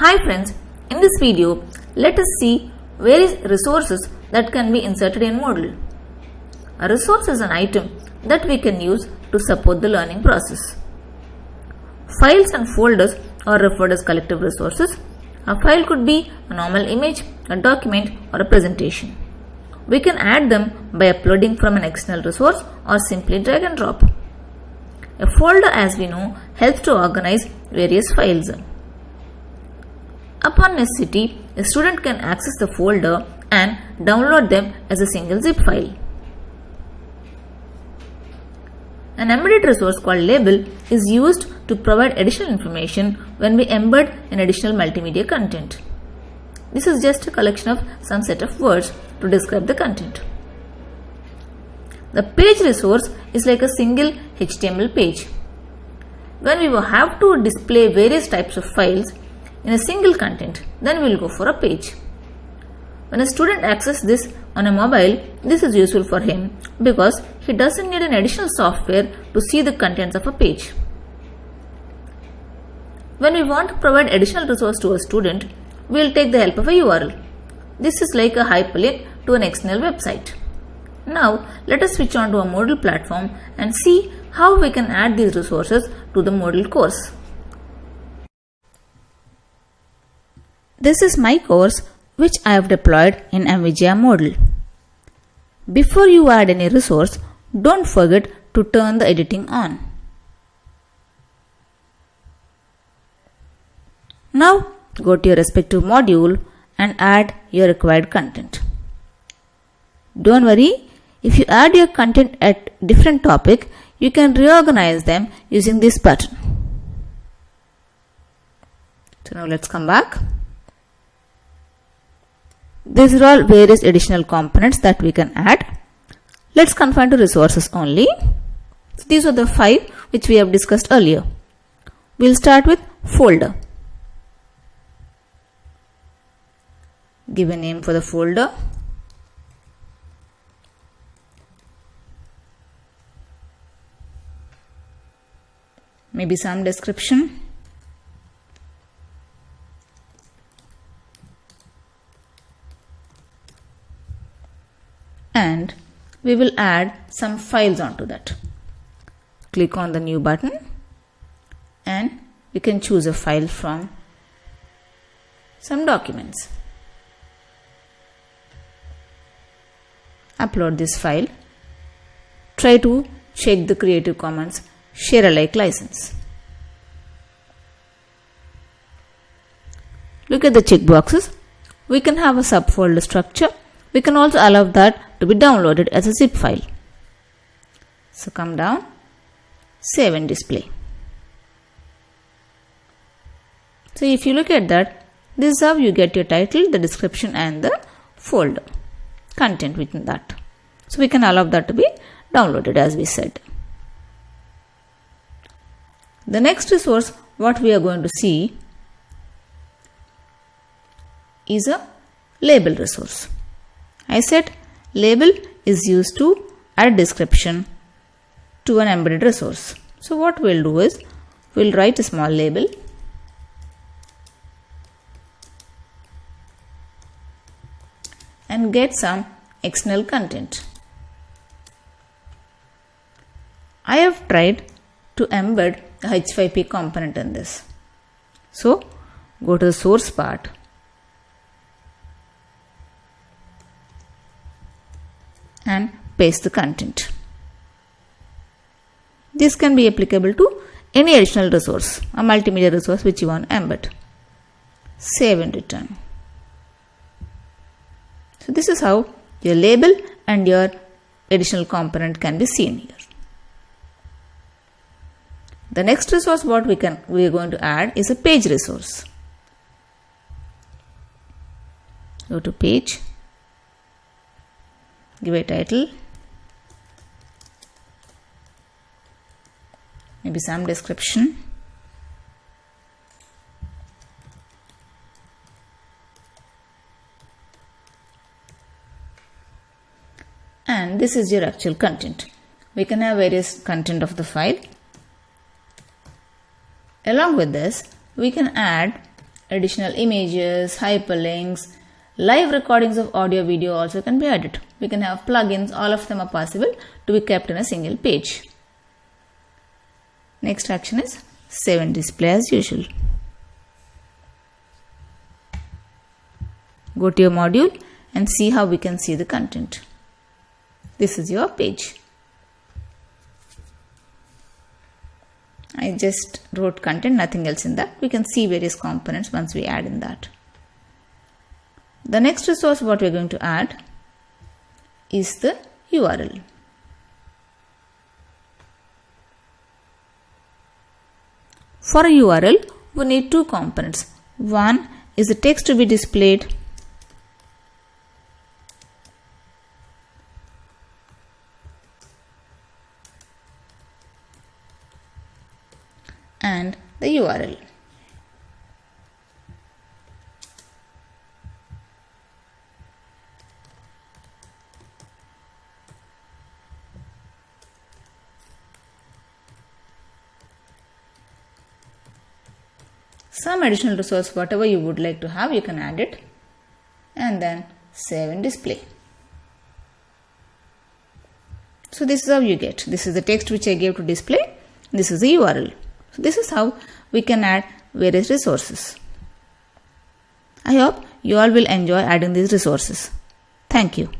Hi friends, in this video, let us see various resources that can be inserted in Moodle. A resource is an item that we can use to support the learning process. Files and folders are referred as collective resources. A file could be a normal image, a document or a presentation. We can add them by uploading from an external resource or simply drag and drop. A folder as we know helps to organize various files. Upon necessity, a student can access the folder and download them as a single zip file. An embedded resource called label is used to provide additional information when we embed an additional multimedia content. This is just a collection of some set of words to describe the content. The page resource is like a single HTML page. When we have to display various types of files in a single content, then we will go for a page. When a student accesses this on a mobile, this is useful for him because he doesn't need an additional software to see the contents of a page. When we want to provide additional resource to a student, we will take the help of a URL. This is like a hyperlink to an external website. Now let us switch on to a Moodle platform and see how we can add these resources to the Moodle course. This is my course which I have deployed in NVIDIA Moodle. Before you add any resource, don't forget to turn the editing on. Now go to your respective module and add your required content. Don't worry, if you add your content at different topic, you can reorganize them using this button. So now let's come back. These are all various additional components that we can add. Let's confine to resources only. So these are the five which we have discussed earlier. We'll start with folder. Give a name for the folder. Maybe some description. and we will add some files onto that. Click on the new button and we can choose a file from some documents. Upload this file. Try to check the Creative Commons share alike license. Look at the checkboxes. We can have a subfolder structure we can also allow that to be downloaded as a zip file. So come down, save and display. So if you look at that, this is how you get your title, the description and the folder content within that. So we can allow that to be downloaded as we said. The next resource what we are going to see is a label resource. I said label is used to add description to an embedded resource. So what we'll do is we'll write a small label and get some external content. I have tried to embed the H5P component in this. So go to the source part and paste the content. This can be applicable to any additional resource, a multimedia resource which you want to embed. Save and return. So this is how your label and your additional component can be seen here. The next resource what we can we are going to add is a page resource. Go to page give a title. Maybe some description. And this is your actual content. We can have various content of the file. Along with this we can add additional images, hyperlinks, live recordings of audio video also can be added. We can have plugins, all of them are possible to be kept in a single page. Next action is save and display as usual. Go to your module and see how we can see the content. This is your page. I just wrote content, nothing else in that. We can see various components once we add in that. The next resource what we are going to add is the URL. For a URL, we need two components. One is the text to be displayed and the URL. Some additional resource whatever you would like to have you can add it and then save and display. So this is how you get. This is the text which I gave to display. This is the URL. So this is how we can add various resources. I hope you all will enjoy adding these resources. Thank you.